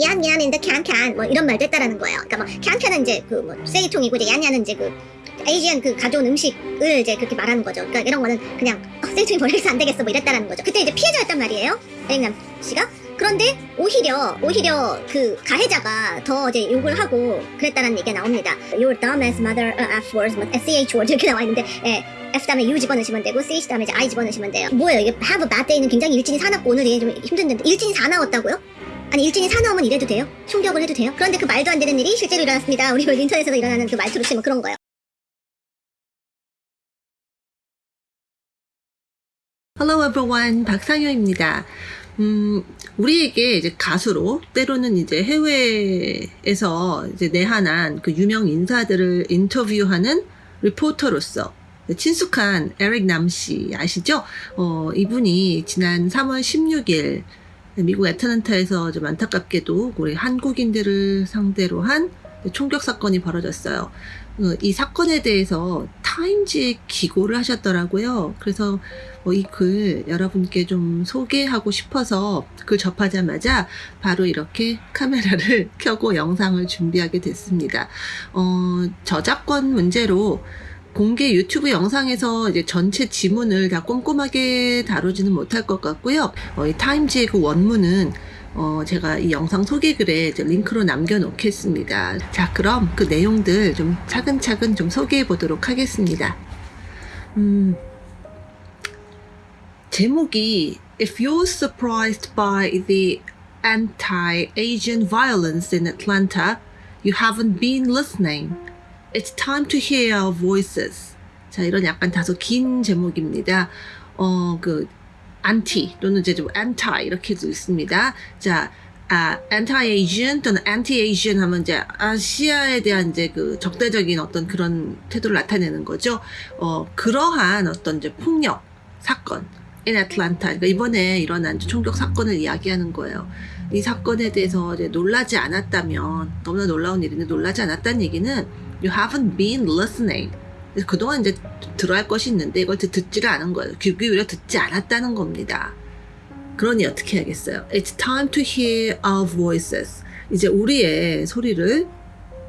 얀얀인데 캔캔 뭐 이런 말도 했다라는 거예요. 그러니까 뭐 캔캔은 이제 그 뭐 쓰레기통이고 이제 얀얀은 이제 그 에이지안 그 가져온 음식을 이제 그렇게 말하는 거죠. 그러니까 이런 거는 그냥 어, 쓰레기통에 버려서 안 되겠어 뭐 이랬다라는 거죠. 그때 이제 피해자였단 말이에요. 에릭남 씨가. 그런데 오히려 오히려 그 가해자가 더 이제 욕을 하고 그랬다는 얘기가 나옵니다. Your dumb as mother uh, F words 뭐 sh word 이렇게 나와 있는데 예, F 다음에 U 집어넣으시면 되고 ch 다음에 이제 I 집어넣으시면 돼요. 뭐예요 이게 have a bad day는 굉장히 일진이 사납고 오늘 얘좀 힘든데 일진이 사 나왔다고요? 아니 일진이 사나오면 이래도 돼요? 총격을 해도 돼요? 그런데 그 말도 안 되는 일이 실제로 일어났습니다. 우리 그 인터넷에서 일어나는 그 말투로 치면 그런 거예요. Hello everyone, 박상효입니다. 음, 우리에게 이제 가수로 때로는 이제 해외에서 이제 내한한 그 유명 인사들을 인터뷰하는 리포터로서 친숙한 에릭 남씨 아시죠? 어, 이분이 지난 3월 16일 미국 애틀랜타에서 좀 안타깝게도 우리 한국인들을 상대로 한 총격 사건이 벌어졌어요. 어, 이 사건에 대해서 타임지에 기고를 하셨더라고요. 그래서 어, 이글 여러분께 좀 소개하고 싶어서 글 접하자마자 바로 이렇게 카메라를 켜고 영상을 준비하게 됐습니다. 어, 저작권 문제로 공개 유튜브 영상에서 이제 전체 지문을 다 꼼꼼하게 다루지는 못할 것 같고요. 어, 이 타임지의 그 원문은 어, 제가 이 영상 소개글에 링크로 남겨놓겠습니다. 자, 그럼 그 내용들 좀 차근차근 좀 소개해 보도록 하겠습니다. 음, 제목이 If you're surprised by the anti-Asian violence in Atlanta, you haven't been listening. It's time to hear our voices. 자, 이런 약간 다소 긴 제목입니다. 어, 그, anti 또는 이제 좀 anti 이렇게도 있습니다. 자, 아, anti-Asian 또는 anti-Asian 하면 이제 아시아에 대한 이제 그 적대적인 어떤 그런 태도를 나타내는 거죠. 어, 그러한 어떤 이제 폭력 사건. in Atlanta. 그러니까 이번에 일어난 총격 사건을 이야기하는 거예요. 이 사건에 대해서 이제 놀라지 않았다면 너무나 놀라운 일인데 놀라지 않았다는 얘기는 you haven't been listening. 그동안 이제 들어야 할 것이 있는데 이걸 듣지를 않은 거예요. 귀 기울여 듣지 않았다는 겁니다. 그러니 어떻게 해야겠어요? It's time to hear our voices. 이제 우리의 소리를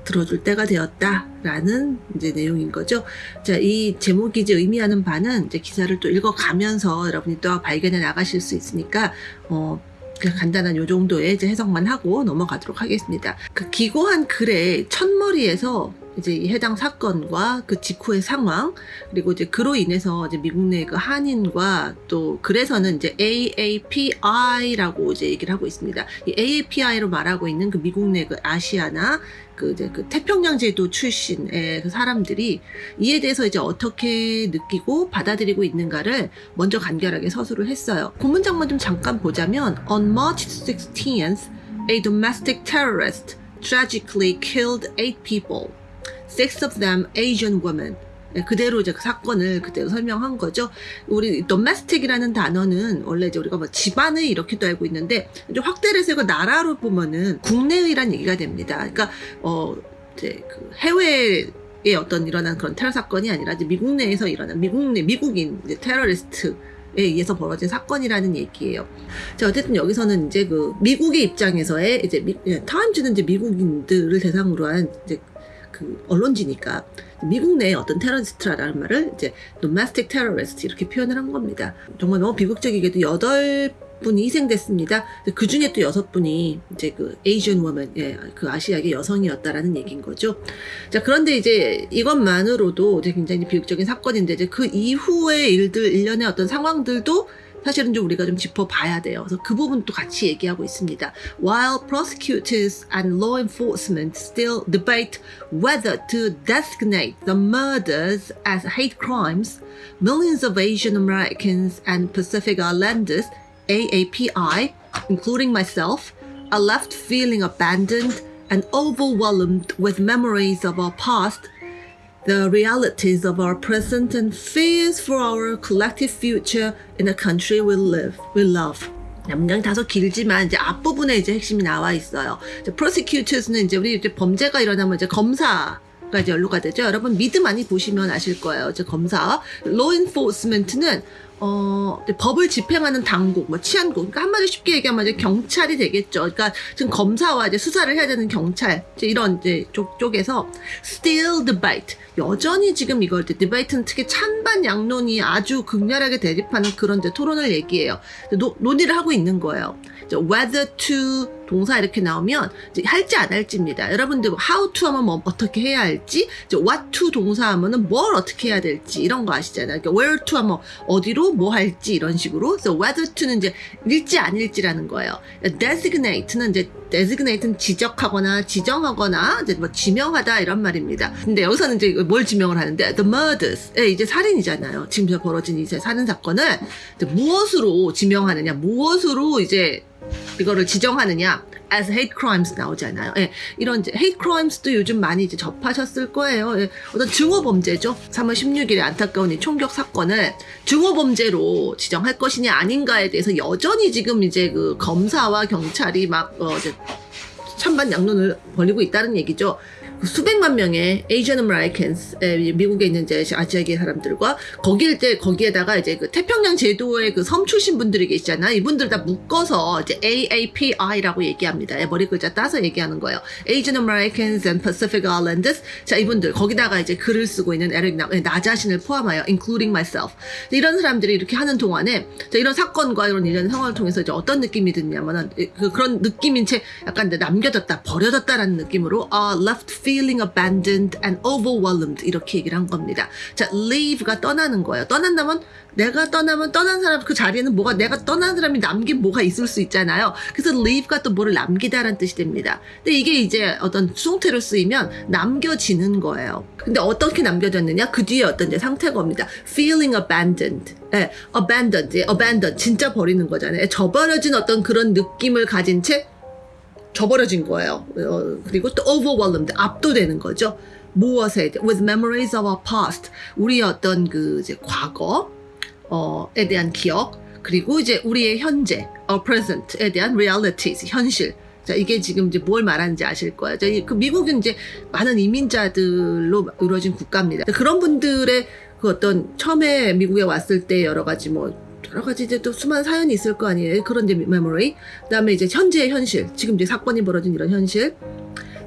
들어줄 때가 되었다라는 이제 내용인 거죠. 자, 이 제목이 이제 의미하는 바는 이제 기사를 또 읽어가면서 여러분이 또 발견해 나가실 수 있으니까 어. 간단한 요 정도의 이제 해석만 하고 넘어가도록 하겠습니다. 그 기고한 글의 첫머리에서 이제 이 해당 사건과 그 직후의 상황 그리고 이제 그로 인해서 이제 미국 내 그 한인과 또 그래서는 이제 AAPI라고 이제 얘기를 하고 있습니다. 이 AAPI로 말하고 있는 그 미국 내 그 아시아나 그 이제 그 태평양 제도 출신의 그 사람들이 이에 대해서 이제 어떻게 느끼고 받아들이고 있는가를 먼저 간결하게 서술을 했어요. 그 문장만 좀 잠깐 보자면 On March 16th, a domestic terrorist tragically killed eight people. Six of them Asian women. 네, 그대로 이제 그 사건을 그대로 설명한 거죠. 우리 domestic이라는 단어는 원래 이제 우리가 뭐 집안을 이렇게도 알고 있는데 이제 확대를 해서 나라로 보면은 국내의란 얘기가 됩니다. 그러니까 어 이제 그 해외 에 어떤 일어난 그런 테러 사건이 아니라 이제 미국 내에서 일어난 미국 내 미국인 테러리스트 에 의해서 벌어진 사건이라는 얘기예요. 자, 어쨌든 여기서는 이제 그 미국의 입장에서의 이제 미, 타임즈는 이제 미국인들을 대상으로 한 이제 그 언론지니까 미국 내에 어떤 테러리스트라는 말을 이제 domestic terrorist 이렇게 표현을 한 겁니다. 정말 너무 비극적이게도 여덟 분이 희생됐습니다. 그 중에 또 여섯 분이 이제 그 Asian woman, 예, 그 아시아계 여성이었다라는 얘기인 거죠. 자, 그런데 이제 이것만으로도 이제 굉장히 비극적인 사건인데 이제 그 이후의 일들, 일련의 어떤 상황들도 사실은 좀 우리가 좀 짚어봐야 돼요. 그래서 그 부분도 같이 얘기하고 있습니다. While prosecutors and law enforcement still debate whether to designate the murders as hate crimes, millions of Asian Americans and Pacific Islanders, AAPI, including myself, are left feeling abandoned and overwhelmed with memories of our past the realities of our present and fears for our collective future in the country we live, we love. 문장 다소 길지만 이제 앞부분에 이제 핵심이 나와 있어요. 이제 prosecutors는 이제 우리 이제 범죄가 일어나면 이제 검사 가 이제 연루가 되죠. 여러분 미드 많이 보시면 아실 거예요. 이제 검사, enforcement는 어, 법을 집행하는 당국, 뭐 치안국, 그러니까 한마디 쉽게 얘기하면 이제 경찰이 되겠죠. 그러니까 지금 검사와 이제 수사를 해야 되는 경찰, 이제 이런 이제 쪽, 쪽에서 still debate, 여전히 지금 이걸 이제 debate는 특히 찬반 양론이 아주 극렬하게 대립하는 그런 이제 토론을 얘기해요. 노, 논의를 하고 있는 거예요. whether to 동사 이렇게 나오면 할지 안 할지입니다. 여러분들 how to 하면 뭐 어떻게 해야 할지, what to 동사 하면은 뭘 어떻게 해야 될지 이런 거 아시잖아요. 그러니까 where to 하면 어디로 뭐 할지 이런 식으로. 그래서 whether to는 이제 일지 아닐지라는 거예요. designate는 이제 designate는 지적하거나 지정하거나 이제 뭐 지명하다 이런 말입니다. 근데 여기서는 이제 뭘 지명을 하는데 the murders, 예, 이제 살인이잖아요. 지금 저 벌어진 이제 살인 사건을 무엇으로 지명하느냐, 무엇으로 이제 이거를 지정하느냐 as hate crimes 나오잖아요. 예, 이런 이제 hate crimes도 요즘 많이 이제 접하셨을 거예요. 예, 어떤 증오 범죄죠. 3월 16일에 안타까운 이 총격 사건을 증오 범죄로 지정할 것이냐 아닌가에 대해서 여전히 지금 이제 그 검사와 경찰이 막 어, 이제 찬반 양론을 벌이고 있다는 얘기죠. 그 수백만 명의 Asian Americans, 에, 미국에 있는 이제 아시아계 사람들과 거기에 이제 거기에다가 이제 그 태평양 제도의 그 섬 출신 분들이 계시잖아. 이분들 다 묶어서 이제 AAPI라고 얘기합니다. 예, 머리 글자 따서 얘기하는 거예요. Asian Americans and Pacific Islanders. 자, 이분들 거기다가 이제 글을 쓰고 있는 에릭 나, 예, 나 자신을 포함하여 including myself. 이런 사람들이 이렇게 하는 동안에 자, 이런 사건과 이런 일련의 상황을 통해서 이제 어떤 느낌이 드냐면은 그, 그런 느낌인 채 약간 남겨졌다, 버려졌다라는 느낌으로 아, left feeling abandoned and overwhelmed 이렇게 얘기를 한 겁니다. 자, leave가 떠나는 거예요. 떠난다면 내가 떠나면 떠난 사람 그 자리에는 뭐가 내가 떠난 사람이 남긴 뭐가 있을 수 있잖아요. 그래서 leave가 또 뭐를 남기다라는 뜻이 됩니다. 근데 이게 이제 어떤 수동태로 쓰이면 남겨지는 거예요. 근데 어떻게 남겨졌느냐? 그 뒤에 어떤 이제 상태가 옵니다. feeling abandoned. 예, abandoned, 예, abandoned 진짜 버리는 거잖아요. 저버려진 어떤 그런 느낌을 가진 채 저버려진 거예요. 어, 그리고 또 overwhelmed, 압도되는 거죠. 무엇에 with memories of our past 우리의 어떤 그 이제 과거 어에 대한 기억 그리고 이제 우리의 현재 our present에 대한 realities 현실 자 이게 지금 이제 뭘 말하는지 아실 거예요. 자, 그 미국은 이제 많은 이민자들로 이루어진 국가입니다. 그런 분들의 그 어떤 처음에 미국에 왔을 때 여러 가지 뭐 여러 가지 이제 또 수많은 사연이 있을 거 아니에요. 그런 이제 메모리. 그다음에 이제 현재의 현실. 지금 이제 사건이 벌어진 이런 현실.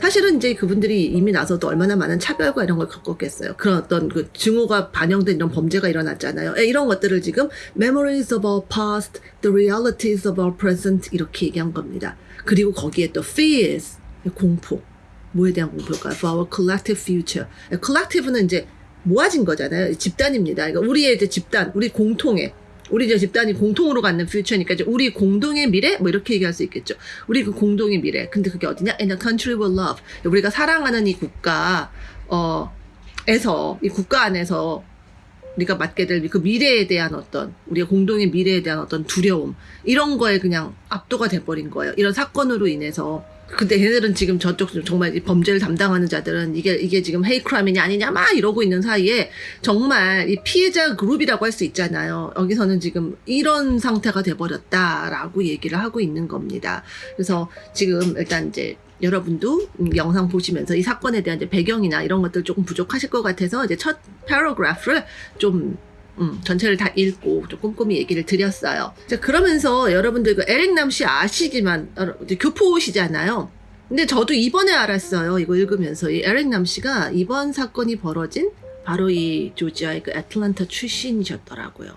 사실은 이제 그분들이 이미 나서도 얼마나 많은 차별과 이런 걸 겪었겠어요. 그런 어떤 그 증오가 반영된 이런 범죄가 일어났잖아요. 예, 이런 것들을 지금 memories of our past, the realities of our present 이렇게 얘기한 겁니다. 그리고 거기에 또 fears, 공포. 뭐에 대한 공포일까요? For our collective future. 예, collective는 이제 모아진 거잖아요. 집단입니다. 그러니까 우리의 이제 집단, 우리 공통의 우리 이제 집단이 공통으로 갖는 퓨처니까 이제 우리 공동의 미래 뭐 이렇게 얘기할 수 있겠죠. 우리 그 공동의 미래. 근데 그게 어디냐? In a country we love. 우리가 사랑하는 이 국가 어 에서 이 국가 안에서 우리가 맞게 될 그 미래에 대한 어떤 우리의 공동의 미래에 대한 어떤 두려움 이런 거에 그냥 압도가 돼버린 거예요. 이런 사건으로 인해서. 근데 얘네들은 지금 저쪽 정말 이 범죄를 담당하는 자들은 이게 이게 지금 헤이크라임이냐 아니냐 막 이러고 있는 사이에 정말 이 피해자 그룹이라고 할 수 있잖아요. 여기서는 지금 이런 상태가 돼버렸다라고 얘기를 하고 있는 겁니다. 그래서 지금 일단 이제 여러분도 음, 영상 보시면서 이 사건에 대한 이제 배경이나 이런 것들 조금 부족하실 것 같아서 이제 첫 paragraph를 좀 음, 전체를 다 읽고 좀 꼼꼼히 얘기를 드렸어요. 자, 그러면서 여러분들 그 에릭남 씨 아시지만 교포시잖아요. 근데 저도 이번에 알았어요. 이거 읽으면서 이 에릭남 씨가 이번 사건이 벌어진 바로 이 조지아의 그 애틀란타 출신이셨더라고요.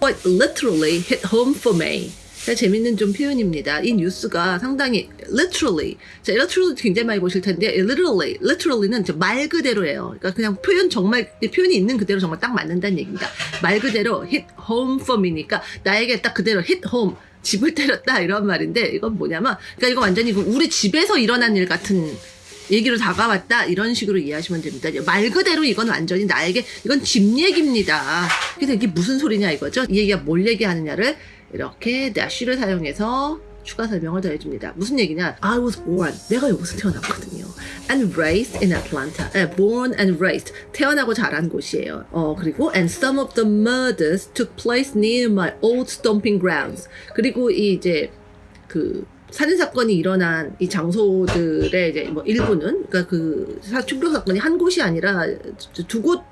But literally hit home for me. 자, 재밌는 좀 표현입니다. 이 뉴스가 상당히 literally, 자, literally 굉장히 많이 보실 텐데, literally, literally는 말 그대로예요. 그러니까 그냥 표현 정말, 이 표현이 있는 그대로 정말 딱 맞는다는 얘기입니다. 말 그대로 hit home for me니까 나에게 딱 그대로 hit home, 집을 때렸다 이런 말인데, 이건 뭐냐면, 그러니까 이거 완전히 그 우리 집에서 일어난 일 같은 얘기로 다가왔다 이런 식으로 이해하시면 됩니다. 말 그대로 이건 완전히 나에게 이건 집 얘기입니다. 그래서 이게 무슨 소리냐 이거죠. 이 얘기가 뭘 얘기하느냐를 이렇게 dash를 사용해서 추가 설명을 더해줍니다. 무슨 얘기냐? I was born. 내가 여기서 태어났거든요. And raised in Atlanta. 네, born and raised. 태어나고 자란 곳이에요. 어, 그리고 and some of the murders took place near my old stomping grounds. 그리고 이 이제 그 살인 사건이 일어난 이 장소들의 이제 뭐 일부는 그러니까 그 사- 충격 사건이 한 곳이 아니라 두 곳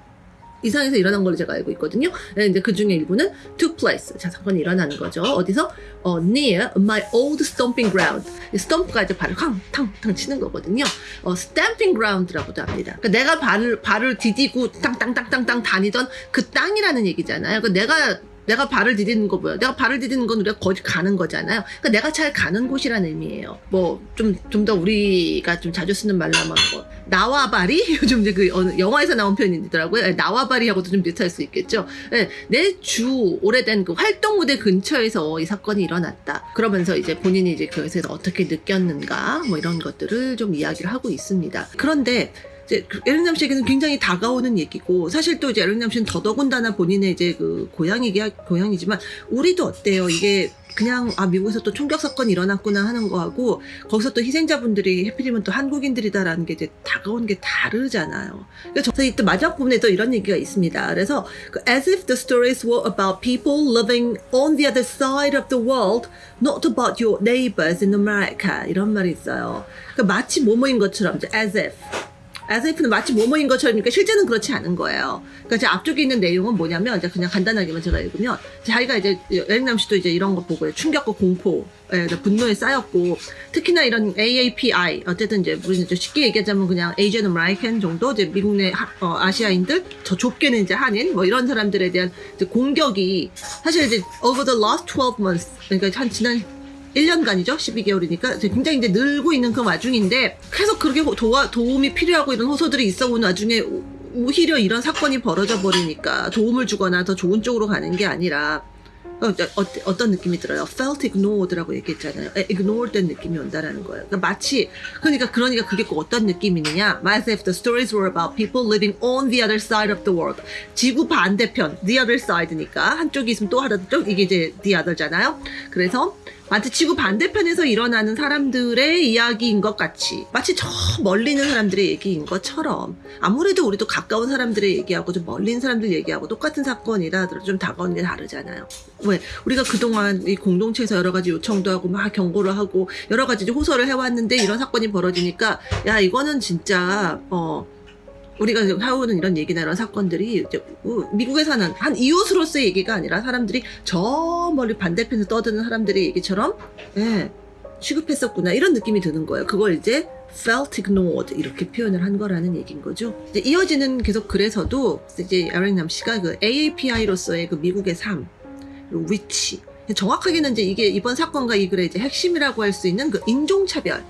이상에서 일어난 걸로 제가 알고 있거든요. 네, 이제 그 중에 일부는 took place. 자, 사건이 일어나는 거죠. 어디서? 어, near my old stomping ground. 이 stomp가 이제 발을 탕탕탕 치는 거거든요. 어, stamping ground라고도 합니다. 그러니까 내가 발을, 발을 디디고 땅땅땅땅땅 다니던 그 땅이라는 얘기잖아요. 그러니까 내가 내가 발을 디디는 거 뭐야? 내가 발을 디디는 건 우리가 거기 가는 거잖아요. 그러니까 내가 잘 가는 곳이라는 의미예요. 뭐 좀 좀 더 우리가 좀 자주 쓰는 말로 하면 뭐 나와 발이 요즘 이제 그 영화에서 나온 표현이더라고요. 예, 나와 발이하고도 좀 비슷할 수 있겠죠. 예, 내주 오래된 그 활동 무대 근처에서 이 사건이 일어났다. 그러면서 이제 본인이 이제 그것에서 어떻게 느꼈는가 뭐 이런 것들을 좀 이야기를 하고 있습니다. 그런데 이제 그 에릭남 씨에게는 굉장히 다가오는 얘기고 사실 또 이제 에릭남 씨는 더더군다나 본인의 이제 그 고향이기 고향이지만 우리도 어때요 이게 그냥 아 미국에서 또 총격 사건이 일어났구나 하는 거하고 거기서 또 희생자분들이 해필이면 또 한국인들이다라는 게 이제 다가오는 게 다르잖아요. 그래서 저희 또 마지막 부분에 또 이런 얘기가 있습니다. 그래서 그 as if the stories were about people living on the other side of the world, not about your neighbors in America 이런 말이 있어요. 그러니까 마치 뭐뭐인 것처럼 as if as if는 마치 뭐뭐인 것처럼 그러니까 실제는 그렇지 않은 거예요. 그러니까 제 앞쪽에 있는 내용은 뭐냐면 이제 그냥 간단하게만 제가 읽으면 자기가 이제 여행남 씨도 이제 이런 거 보고 충격과 공포, 에, 분노에 쌓였고 특히나 이런 AAPI 어쨌든 이제 우리는 좀 쉽게 얘기하자면 그냥 Asian American 정도 이제 미국 내 하- 어, 아시아인들? 더 좁게는 이제 한인? 뭐 이런 사람들에 대한 이제 공격이 사실 이제 over the last 12 months. 그러니까 한 지난 1년간이죠. 12개월이니까 굉장히 이제 늘고 있는 그 와중인데 계속 그렇게 도와, 도움이 필요하고 이런 호소들이 있어 온 와중에 오- 오히려 이런 사건이 벌어져 버리니까 도움을 주거나 더 좋은 쪽으로 가는 게 아니라 어, 어, 어떤 느낌이 들어요? felt ignored라고 얘기했잖아요. 에, ignored 된 느낌이 온다라는 거예요. 그러니까 마치 그러니까 그러니까 그게 꼭 어떤 느낌이느냐? As if the stories were about people living on the other side of the world. 지구 반대편, the other side니까 한쪽이 있으면 또 하나 쪽 이게 이제 the other잖아요. 그래서 마치 지구 반대편에서 일어나는 사람들의 이야기인 것 같이 마치 저 멀리 있는 사람들의 얘기인 것처럼 아무래도 우리도 가까운 사람들의 얘기하고 좀 멀리 있는 사람들 얘기하고 똑같은 사건이라 좀 다가오는 게 다르잖아요. 왜 우리가 그동안 이 공동체에서 여러 가지 요청도 하고 막 경고를 하고 여러 가지 호소를 해왔는데 이런 사건이 벌어지니까 야 이거는 진짜 어 우리가 하고는 이런 얘기나 이런 사건들이 우- 미국에서는 한 이웃으로서의 얘기가 아니라 사람들이 저 멀리 반대편에서 떠드는 사람들의 얘기처럼 예, 취급했었구나 이런 느낌이 드는 거예요. 그걸 이제 felt ignored 이렇게 표현을 한 거라는 얘기인 거죠. 이어지는 계속 그래서도 이제 에릭남 씨가 그 AAPI로서의 그 미국의 삶 그리고 위치 정확하게는 이제 이게 이번 사건과 이 글의 이제 핵심이라고 할 수 있는 그 인종차별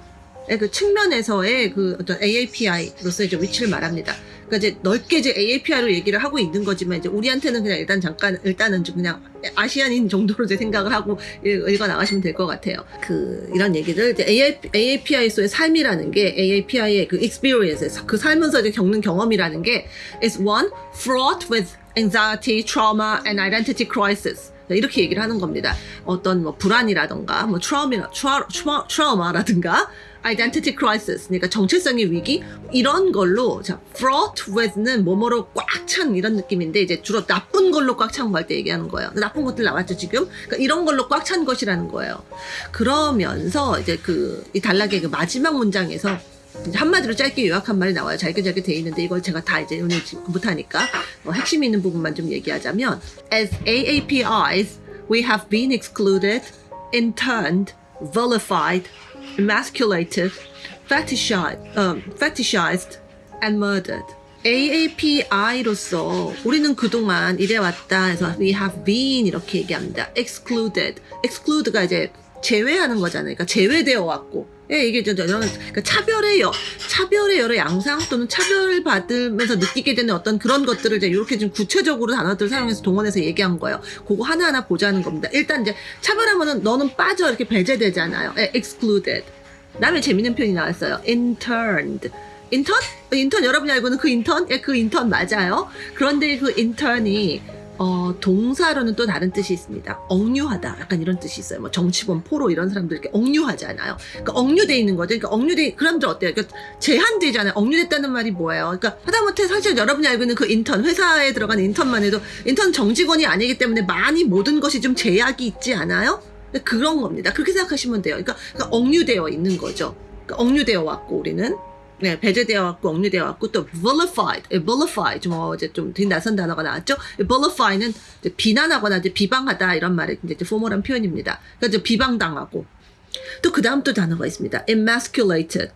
그 측면에서의 그 어떤 AAPI로서의 이제 위치를 말합니다. 그러니까 이제 넓게 이제 AAPI로 얘기를 하고 있는 거지만 이제 우리한테는 그냥 일단 잠깐 일단은 좀 그냥 아시안인 정도로 이제 생각을 하고 읽- 읽어 나가시면 될 것 같아요. 그 이런 얘기를 이제 AAPI에서의 삶이라는 게 AAPI의 그 experience 그 살면서 이제 겪는 경험이라는 게 is one fraught with anxiety, trauma, and identity crisis. 이렇게 얘기를 하는 겁니다. 어떤 뭐 불안이라던가 뭐 트라우마, 트라, 트라, 트라우마라든가 identity crisis, 그러니까 정체성의 위기 이런 걸로 자 fraught with는 뭐뭐로 꽉 찬 이런 느낌인데 이제 주로 나쁜 걸로 꽉 찬 거 할 때 얘기하는 거예요. 나쁜 것들 나왔죠 지금. 그러니까 이런 걸로 꽉 찬 것이라는 거예요. 그러면서 이제 그 이 단락의 그 마지막 문장에서 한마디로 짧게 요약한 말이 나와요. 잘게 잘게 돼 있는데 이걸 제가 다 이제 오늘 못하니까 어, 핵심 있는 부분만 좀 얘기하자면 As AAPIs, we have been excluded, interned, vilified, emasculated, fetishized, um, fetishized and murdered. AAPI로서 우리는 그동안 이래왔다 해서 we have been 이렇게 얘기합니다. excluded. exclude가 이제 제외하는 거잖아요. 그러니까 제외되어 왔고. 예, 이게 저, 저, 저, 그러니까 차별의 여, 차별의 여러 양상 또는 차별을 받으면서 느끼게 되는 어떤 그런 것들을 이제 이렇게 좀 구체적으로 단어들을 사용해서 동원해서 얘기한 거예요. 그거 하나하나 보자는 겁니다. 일단 이제 차별하면은 너는 빠져 이렇게 배제되잖아요. 예, excluded. 다음에 재밌는 표현이 나왔어요. interned. 인턴? 인턴 여러분이 알고는 그 인턴? 예, 그 인턴 맞아요. 그런데 그 인턴이 어, 동사로는 또 다른 뜻이 있습니다. 억류하다. 약간 이런 뜻이 있어요. 뭐 정치범, 포로 이런 사람들 이렇게 억류하잖아요. 그러니까 억류돼 있는 거죠. 그러니까 억류돼, 그 사람들 어때요? 그러니까 제한되잖아요. 억류됐다는 말이 뭐예요? 그러니까 하다못해 사실 여러분이 알고 있는 그 인턴, 회사에 들어가는 인턴만 해도 인턴 정직원이 아니기 때문에 많이 모든 것이 좀 제약이 있지 않아요? 그런 겁니다. 그렇게 생각하시면 돼요. 그러니까, 그러니까 억류되어 있는 거죠. 그러니까 억류되어 왔고 우리는 네, 배제되어 왔고 억류되어 왔고 또 vilified, 예, vilify 좀 어, 이제 좀 낯선 단어가 나왔죠. 예, vilify는 이제 비난하거나 이제 비방하다 이런 말의 이제 포멀한 표현입니다. 그러니까 비방당하고 또 그 다음 또 단어가 있습니다. emasculated,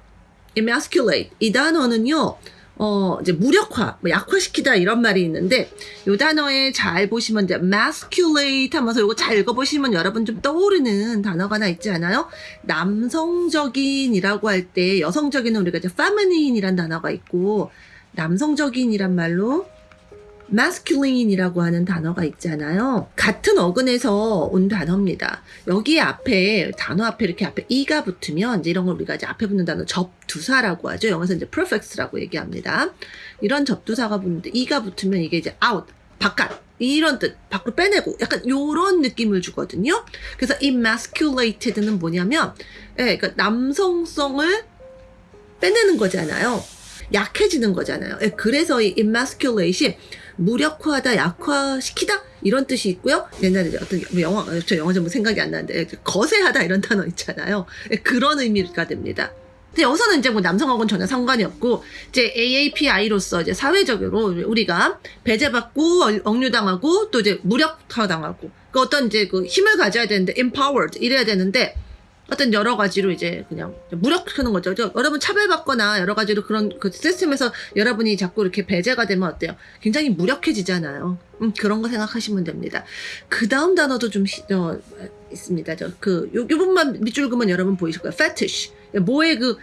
emasculate 이 단어는요. 어, 이제 무력화, 뭐 약화시키다 이런 말이 있는데, 요 단어에 잘 보시면 이제 masculate 하면서 요거 잘 읽어보시면 여러분 좀 떠오르는 단어가 하나 있지 않아요? 남성적인이라고 할 때 여성적인은 우리가 이제 feminine이란 단어가 있고, 남성적인이란 말로 masculine이라고 하는 단어가 있잖아요. 같은 어근에서 온 단어입니다. 여기 앞에 단어 앞에 이렇게 앞에 이가 붙으면 이제 이런 걸 우리가 이제 앞에 붙는 단어 접두사라고 하죠. 영어에서 이제 prefix라고 얘기합니다. 이런 접두사가 붙는데 이가 붙으면 이게 이제 out 바깥 이런 뜻 밖으로 빼내고 약간 요런 느낌을 주거든요. 그래서 emasculated는 뭐냐면 예, 그러니까 남성성을 빼내는 거잖아요. 약해지는 거잖아요. 예, 그래서 이 emasculate이 무력화하다, 약화시키다 이런 뜻이 있고요. 옛날에 어떤 영화, 저 영화 전부 생각이 안 나는데 거세하다 이런 단어 있잖아요. 예, 그런 의미가 됩니다. 근데 여기서는 이제 뭐 남성하고는 전혀 상관이 없고 이제 AAPI로서 이제 사회적으로 우리가 배제받고 얼- 억류당하고 또 이제 무력화당하고 그 어떤 이제 그 힘을 가져야 되는데 empowered 이래야 되는데 어떤 여러 가지로 이제 그냥 무력하는 거죠. 저 여러분 차별받거나 여러 가지로 그런 그 시스템에서 여러분이 자꾸 이렇게 배제가 되면 어때요? 굉장히 무력해지잖아요. 음, 그런 거 생각하시면 됩니다. 그 다음 단어도 좀 시- 어, 있습니다. 저그 요, 요 부분만 밑줄 그으면 여러분 보이실 거예요. fetish. 뭐의 그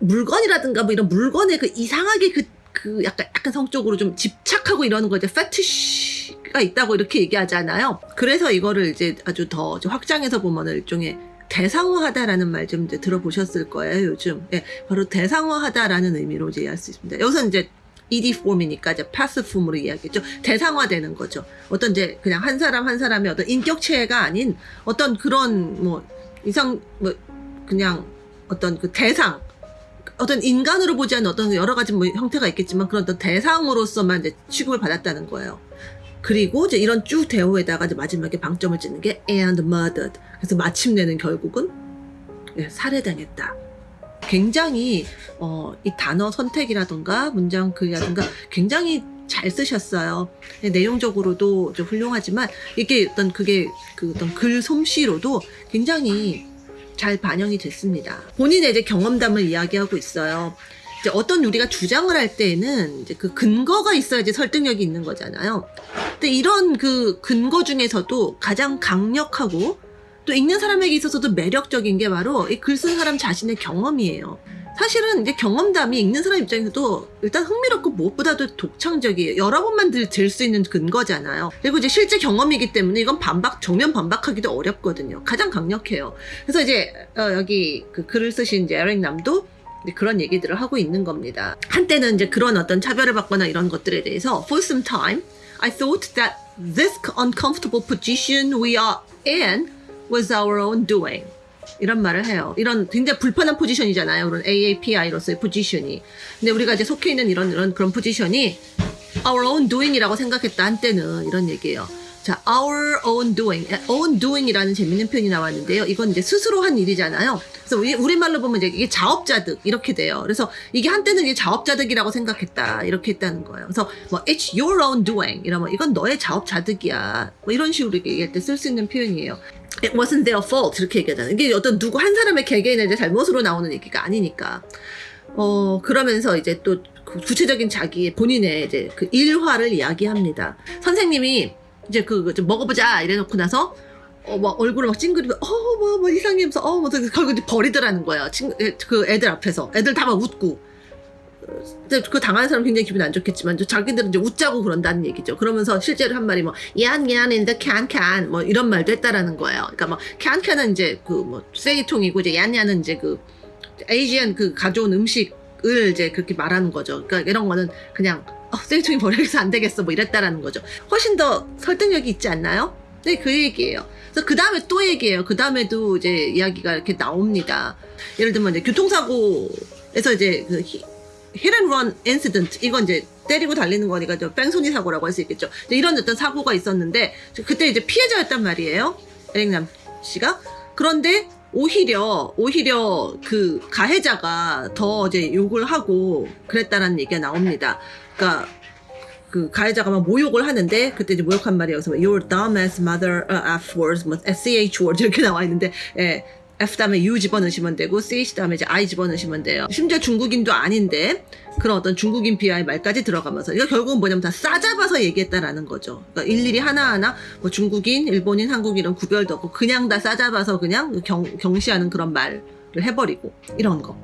물건이라든가 뭐 이런 물건에 그 이상하게 그, 그 약간, 약간 성적으로 좀 집착하고 이러는 거 이제 fetish가 있다고 이렇게 얘기하잖아요. 그래서 이거를 이제 아주 더 확장해서 보면은 일종의 대상화하다라는 말 좀 이제 들어보셨을 거예요, 요즘. 예, 바로 대상화하다라는 의미로 이제 이해할 수 있습니다. 여기서 이제 ED 폼이니까 이제 passive 폼으로 이야기했죠. 대상화되는 거죠. 어떤 이제 그냥 한 사람 한 사람의 어떤 인격체가 아닌 어떤 그런 뭐 이상 뭐 그냥 어떤 그 대상 어떤 인간으로 보지 않는 어떤 여러 가지 뭐 형태가 있겠지만 그런 어떤 대상으로서만 이제 취급을 받았다는 거예요. 그리고 이제 이런 쭉 대우에다가 이제 마지막에 방점을 찍는 게 and murdered. 그래서 마침내는 결국은 예, 살해당했다. 굉장히 어, 이 단어 선택이라든가 문장 글이라든가 굉장히 잘 쓰셨어요. 예, 내용적으로도 좀 훌륭하지만 이게 어떤 그게 그 어떤 글 솜씨로도 굉장히 잘 반영이 됐습니다. 본인의 이제 경험담을 이야기하고 있어요. 이제 어떤 우리가 주장을 할 때에는 이제 그 근거가 있어야지 설득력이 있는 거잖아요. 근데 이런 그 근거 중에서도 가장 강력하고 또 읽는 사람에게 있어서도 매력적인 게 바로 이 글 쓴 사람 자신의 경험이에요. 사실은 이제 경험담이 읽는 사람 입장에서도 일단 흥미롭고 무엇보다도 독창적이에요. 여러 번만 들 수 있는 근거잖아요. 그리고 이제 실제 경험이기 때문에 이건 반박, 정면 반박하기도 어렵거든요. 가장 강력해요. 그래서 이제 어, 여기 그 글을 쓰신 이제 에릭 남도 그런 얘기들을 하고 있는 겁니다. 한때는 이제 그런 어떤 차별을 받거나 이런 것들에 대해서 for some time I thought that this uncomfortable position we are in was our own doing. 이런 말을 해요. 이런 굉장히 불편한 포지션이잖아요. 그런 AAPI로서의 포지션이. 근데 우리가 이제 속해 있는 이런 이런 그런 포지션이 our own doing이라고 생각했다 한때는 이런 얘기예요. 자, our own doing, own doing이라는 재밌는 표현이 나왔는데요. 이건 이제 스스로 한 일이잖아요. 그래서 우리, 우리 말로 보면 이제 이게 자업자득 이렇게 돼요. 그래서 이게 한때는 이게 자업자득이라고 생각했다 이렇게 했다는 거예요. 그래서 뭐 it's your own doing 이러면 이건 너의 자업자득이야. 뭐 이런 식으로 얘기할 때 쓸 수 있는 표현이에요. It wasn't their fault 이렇게 얘기하잖아요. 이게 어떤 누구 한 사람의 개개인의 잘못으로 나오는 얘기가 아니니까. 어 그러면서 이제 또그 구체적인 자기의 본인의 이제 그 일화를 이야기합니다. 선생님이 이제 그, 그좀 먹어보자 이래놓고 나서 어, 막 얼굴을 막 찡그리고 어, 뭐, 뭐 이상해 하면서 어, 뭐 결국 버리더라는 거야. 친, 애- 그 애들 앞에서 애들 다 막 웃고. 근데 그 당하는 사람 굉장히 기분이 안 좋겠지만 저 자기들은 이제 웃자고 그런다는 얘기죠. 그러면서 실제로 한 말이 뭐 yan in the can can 뭐 이런 말도 했다라는 거예요. 그러니까 뭐 can can은 이제 그뭐 쓰레기통이고 이제 yan yan은 이제 그 에이지안 그 가져온 음식을 이제 그렇게 말하는 거죠. 그러니까 이런 거는 그냥 어, 쓰레기통이 버려서 안 되겠어 뭐 이랬다라는 거죠. 훨씬 더 설득력이 있지 않나요? 네, 그 얘기예요. 그래서 그 다음에 또 얘기해요. 그 다음에도 이제 이야기가 이렇게 나옵니다. 예를 들면 이제 교통사고에서 이제 그 히트앤런 인시던트 이건 이제 때리고 달리는 거니까 저 뺑소니 사고라고 할 수 있겠죠. 이런 어떤 사고가 있었는데 그때 이제 피해자였단 말이에요. 에릭남 씨가 그런데 오히려 오히려 그 가해자가 더 이제 욕을 하고 그랬다는 얘기가 나옵니다. 그러니까 그 가해자가 막 모욕을 하는데 그때 이제 모욕한 말이 여기서 뭐, Your dumb as mother uh, F words, 뭐 sch words 이렇게 나와 있는데 예. F 다음에 U 집어넣으시면 되고 CH 다음에 이제 I 집어넣으시면 돼요. 심지어 중국인도 아닌데 그런 어떤 중국인 비하의 말까지 들어가면서 이거 결국은 뭐냐면 다 싸잡아서 얘기했다라는 거죠. 그러니까 일일이 하나하나 뭐 중국인, 일본인, 한국인 이런 구별도 없고 그냥 다 싸잡아서 그냥 경, 경시하는 그런 말을 해버리고 이런 거.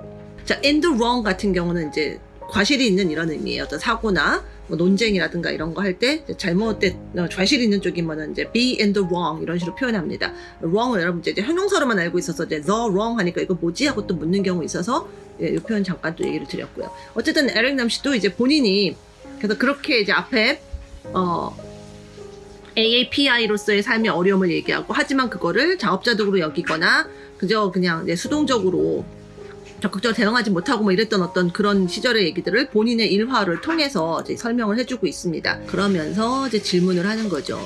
자, the wrong 같은 경우는 이제 과실이 있는 이런 의미예요. 어떤 사고나 뭐 논쟁이라든가 이런 거 할 때 잘못된 어, 좌실 있는 쪽이면은 이제 be in the wrong 이런 식으로 표현합니다. wrong은 여러분 이제 형용사로만 알고 있어서 이제 the wrong 하니까 이거 뭐지 하고 또 묻는 경우 있어서 예, 이 표현 잠깐 또 얘기를 드렸고요. 어쨌든 에릭 남 씨도 이제 본인이 그래서 그렇게 이제 앞에 어 AAPI로서의 삶의 어려움을 얘기하고 하지만 그거를 자업자득으로 여기거나 그저 그냥 수동적으로 적극적으로 대응하지 못하고 뭐 이랬던 어떤 그런 시절의 얘기들을 본인의 일화를 통해서 이제 설명을 해주고 있습니다. 그러면서 이제 질문을 하는 거죠.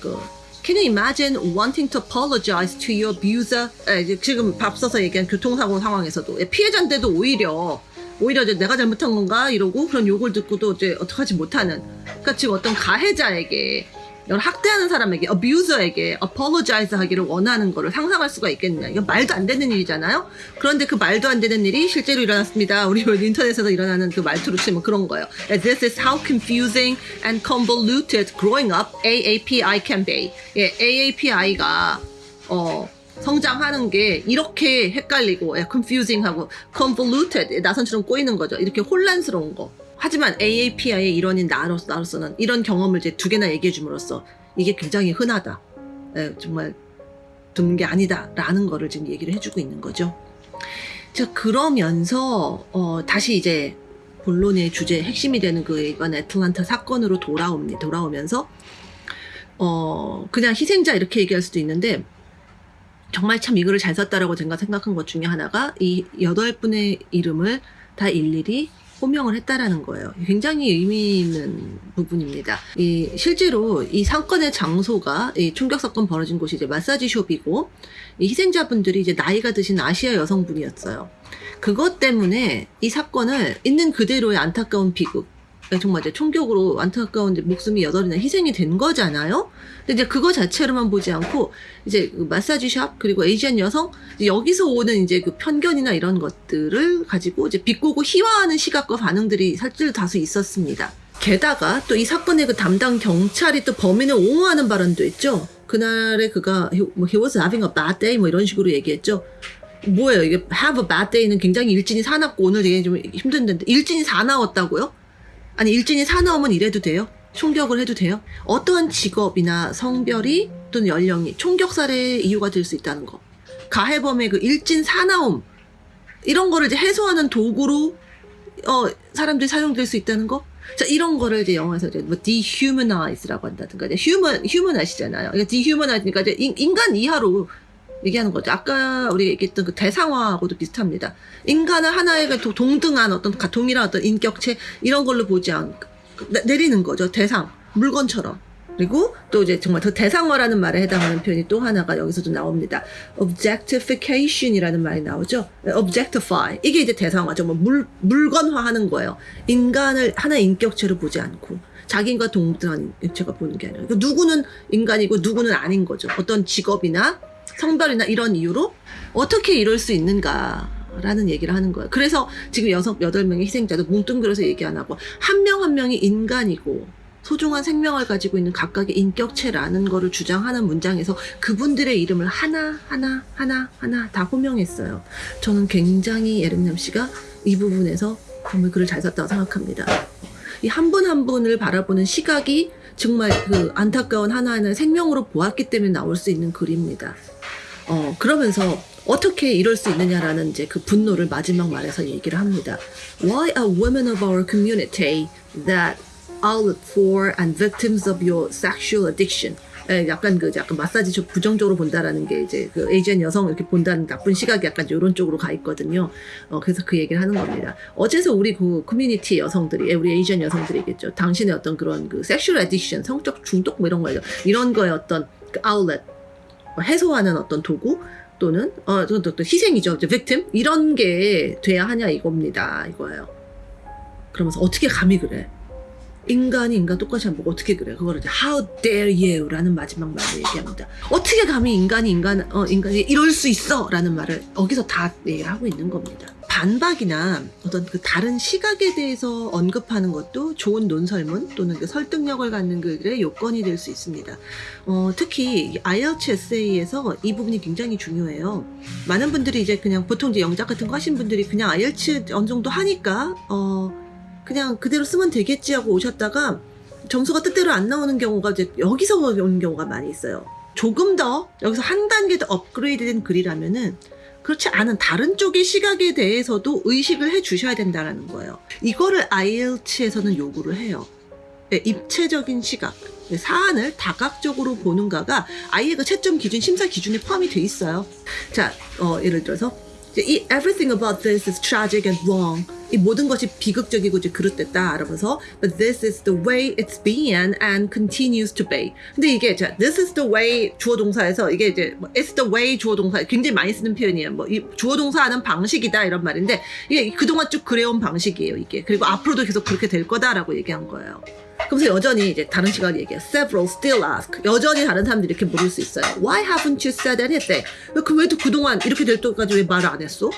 그 Can you imagine wanting to apologize to your abuser? 에, 이제 지금 앞서서 얘기한 교통사고 상황에서도 예, 피해자인데도 오히려 오히려 이제 내가 잘못한 건가 이러고 그런 욕을 듣고도 이제 어떡하지 못하는 그러니까 지금 어떤 가해자에게 이걸 학대하는 사람에게 abuser에게 apologize 하기를 원하는 거를 상상할 수가 있겠느냐. 이건 말도 안 되는 일이잖아요? 그런데 그 말도 안 되는 일이 실제로 일어났습니다. 우리 인터넷에서 일어나는 그 말투로 치면 그런 거예요. This is how confusing and convoluted growing up AAPI can be. 예, AAPI가 어 성장하는 게 이렇게 헷갈리고 예, confusing하고 convoluted 예, 나선처럼 꼬이는 거죠. 이렇게 혼란스러운 거 하지만 AAPI의 일원인 나로서, 나로서는 이런 경험을 이제 두 개나 얘기해 줌으로써 이게 굉장히 흔하다. 예, 정말 드문 게 아니다라는 거를 지금 얘기를 해주고 있는 거죠. 자, 그러면서, 어, 다시 이제 본론의 주제, 핵심이 되는 그 이번 애틀란타 사건으로 돌아옵니다. 돌아오면서, 어, 그냥 희생자 이렇게 얘기할 수도 있는데, 정말 참 이거를 잘 썼다라고 제가 생각한 것 중에 하나가 이 여덟 분의 이름을 다 일일이 호명을 했다라는 거예요. 굉장히 의미 있는 부분입니다. 이 실제로 이 사건의 장소가 이 충격 사건 벌어진 곳이 이제 마사지 숍이고 이 희생자분들이 이제 나이가 드신 아시아 여성분이었어요. 그것 때문에 이 사건을 있는 그대로의 안타까운 비극 정말 이제 총격으로 안타까운 이제 목숨이 여덟이나 희생이 된 거잖아요. 근데 이제 그거 자체로만 보지 않고 이제 그 마사지 샵 그리고 에이지안 여성 여기서 오는 이제 그 편견이나 이런 것들을 가지고 이제 비꼬고 희화하는 시각과 반응들이 사실 다수 있었습니다. 게다가 또 이 사건의 그 담당 경찰이 또 범인을 옹호하는 발언도 했죠. 그날에 그가 뭐, he was having a bad day 뭐 이런 식으로 얘기했죠. 뭐예요 이게 have a bad day는 굉장히 일진이 사납고 오늘 되게 좀 힘든데 일진이 사나웠다고요? 아니 일진이 사나우면 이래도 돼요? 총격을 해도 돼요? 어떠한 직업이나 성별이 또는 연령이 총격살의 이유가 될 수 있다는 거. 가해범의 그 일진 사나움 이런 거를 이제 해소하는 도구로 어 사람들이 사용될 수 있다는 거. 자 이런 거를 이제 영어에서 이제 뭐 dehumanize라고 한다든가 이제 human human 아시잖아요. 그러니까 dehumanize니까 이제 인, 인간 이하로 얘기하는 거죠. 아까 우리가 얘기했던 그 대상화하고도 비슷합니다. 인간을 하나의 그 도- 동등한 어떤 가- 동일한 어떤 인격체 이런 걸로 보지 않고 내- 내리는 거죠. 대상 물건처럼. 그리고 또 이제 정말 더 대상화라는 말에 해당하는 표현이 또 하나가 여기서도 나옵니다. objectification이라는 말이 나오죠. objectify 이게 이제 대상화죠. 뭐 물, 물건화하는 거예요. 인간을 하나의 인격체로 보지 않고 자기인과 동등한 인격체가 보는 게 아니라 그러니까 누구는 인간이고 누구는 아닌 거죠. 어떤 직업이나 성별이나 이런 이유로 어떻게 이럴 수 있는가 라는 얘기를 하는 거예요. 그래서 지금 여섯 여덟 명의 희생자도 뭉뚱그려서 얘기 안 하고 한명한 명이 인간이고 소중한 생명을 가지고 있는 각각의 인격체라는 거를 주장하는 문장에서 그분들의 이름을 하나 하나 하나 하나 다 호명했어요. 저는 굉장히 에릭남 씨가 이 부분에서 정말 글을 잘 썼다고 생각합니다. 이 한 분한 분을 바라보는 시각이 정말 그 안타까운 하나하나의 생명으로 보았기 때문에 나올 수 있는 글입니다. 어, 그러면서 어떻게 이럴 수 있느냐라는 이제 그 분노를 마지막 말에서 얘기를 합니다. Why are women of our community the outlet for and victims of your sexual addiction? 에, 약간 그 약간 마사지 좀 부정적으로 본다라는 게 이제 그 Asian 여성 이렇게 본다는 나쁜 시각이 약간 이런 쪽으로 가 있거든요. 어, 그래서 그 얘기를 하는 겁니다. 어째서 우리 그 커뮤니티 여성들이, 에, 우리 Asian 여성들이겠죠. 당신의 어떤 그런 그 sexual addiction, 성적 중독 뭐 이런 거예요. 이런 거에 어떤 그 아울렛, 해소하는 어떤 도구 또는 어, 또, 또, 또 희생이죠. 이제 victim 이런 게 돼야 하냐 이겁니다. 이거예요. 그러면서 어떻게 감히 그래? 인간이 인간 똑같이 안 보고 어떻게 그래? 그거를 이제 How dare you?라는 마지막 말로 얘기합니다. 어떻게 감히 인간이 인간 어 인간이 이럴 수 있어?라는 말을 여기서 다 얘기를 하고 있는 겁니다. 반박이나 어떤 그 다른 시각에 대해서 언급하는 것도 좋은 논설문 또는 그 설득력을 갖는 글의 요건이 될 수 있습니다. 어, 특히 IELTS 에세이에서 이 부분이 굉장히 중요해요. 많은 분들이 이제 그냥 보통 이제 영작 같은 거 하신 분들이 그냥 IELTS 어느 정도 하니까 어 그냥 그대로 쓰면 되겠지 하고 오셨다가 점수가 뜻대로 안 나오는 경우가 이제 여기서 오는 경우가 많이 있어요. 조금 더 여기서 한 단계 더 업그레이드된 글이라면은 그렇지 않은 다른 쪽의 시각에 대해서도 의식을 해 주셔야 된다는 거예요. 이거를 IELTS에서는 요구를 해요. 네, 입체적인 시각, 네, 사안을 다각적으로 보는가가 아이의 그 채점 기준, 심사 기준에 포함이 돼 있어요. 자, 어, 예를 들어서 이 everything about this is tragic and wrong. 이 모든 것이 비극적이고 이제 그릇됐다. 라면서 but this is the way it's been and continues to be. 근데 이게 자, this is the way 주어 동사에서 이게 이제 뭐 it's the way 주어 동사 굉장히 많이 쓰는 표현이에요. 뭐 이 주어 동사하는 방식이다 이런 말인데 이게 그동안 쭉 그래온 방식이에요. 이게 그리고 앞으로도 계속 그렇게 될 거다라고 얘기한 거예요. 그러면서 여전히 이제 다른 시각을 얘기해요. Several still ask. 여전히 다른 사람들이 이렇게 물을 수 있어요. Why haven't you said anything? 그 왜도 그동안 이렇게 될 때까지 왜 말을 안 했어?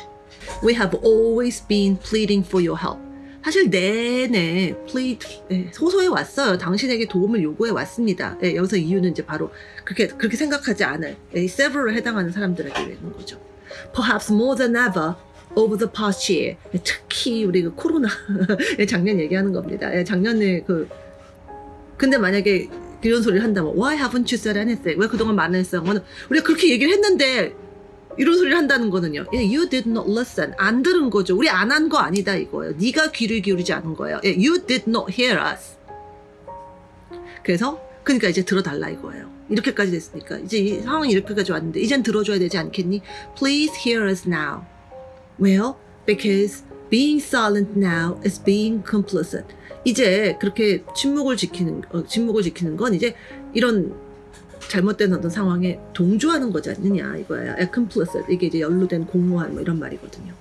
We have always been pleading for your help. 사실 내내 plead 예, 호소해 왔어요. 당신에게 도움을 요구해 왔습니다. 예, 여기서 이유는 이제 바로 그렇게 그렇게 생각하지 않을 예, 이 several에 해당하는 사람들에게 있는 거죠. Perhaps more than ever over the past year. 예, 특히 우리 그 코로나 예, 작년 얘기하는 겁니다. 예, 작년에 그 근데 만약에 이런 소리를 한다면 Why haven't you said anything? 왜 그동안 말안 했어? 우리가 그렇게 얘기를 했는데 이런 소리를 한다는 거는요. 예, you did not listen. 안 들은 거죠. 우리 안 한 거 아니다 이거예요. 네가 귀를 기울이지 않은 거예요. 예, you did not hear us. 그래서 그러니까 이제 들어달라 이거예요. 이렇게까지 됐으니까 이제 이 상황이 이렇게까지 왔는데 이젠 들어줘야 되지 않겠니? Please hear us now. Well, because being silent now is being complicit. 이제 그렇게 침묵을 지키는 어, 침묵을 지키는 건 이제 이런 잘못된 어떤 상황에 동조하는 거지 않느냐 이거야. 예, complicit 이게 이제 연루된 공모한 뭐 이런 말이거든요.